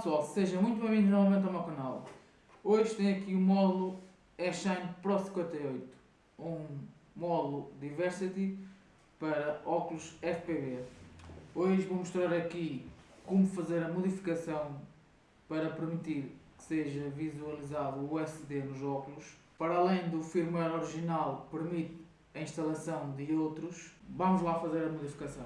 pessoal, sejam muito bem-vindos novamente ao meu canal. Hoje tenho aqui o módulo Eshine Pro 58, um módulo Diversity para óculos FPV. Hoje vou mostrar aqui como fazer a modificação para permitir que seja visualizado o SD nos óculos. Para além do firmware original, permite a instalação de outros. Vamos lá fazer a modificação.